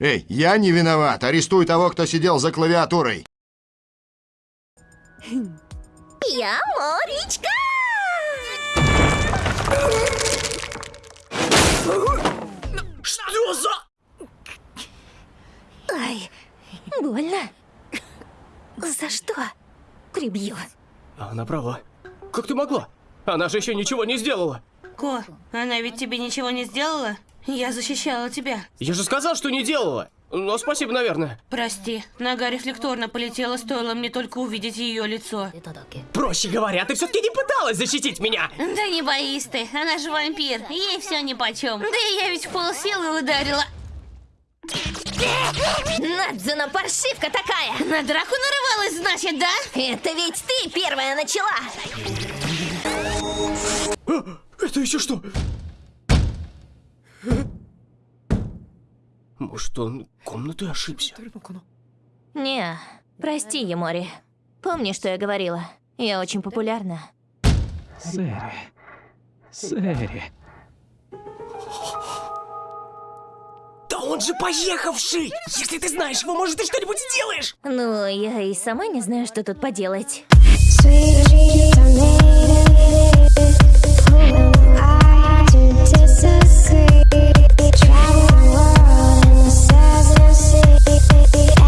Эй, я не виноват. Арестуй того, кто сидел за клавиатурой. Я Моричка! Что за... Ай, больно. За что? Прибью. Она права. Как ты могла? Она же еще ничего не сделала. Ко, она ведь тебе ничего не сделала? Я защищала тебя. Я же сказал, что не делала. Но спасибо, наверное. Прости, нога рефлекторно полетела, стоило мне только увидеть ее лицо. Проще говоря, ты все-таки не пыталась защитить меня. Да не боись ты, она же вампир, ей все нипочем. Да и я ведь в полсилы ударила. Надзуна паршивка такая! На драку нарывалась, значит, да? Это ведь ты первая начала! Это еще что? Может, он комнатой ошибся? Не, прости, Емори. Помни, что я говорила. Я очень популярна. Сэри. Сэри. Да он же поехавший! Если ты знаешь его, может, ты что-нибудь сделаешь? Ну, я и сама не знаю, что тут поделать.